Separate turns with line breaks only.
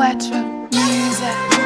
Voiture, music.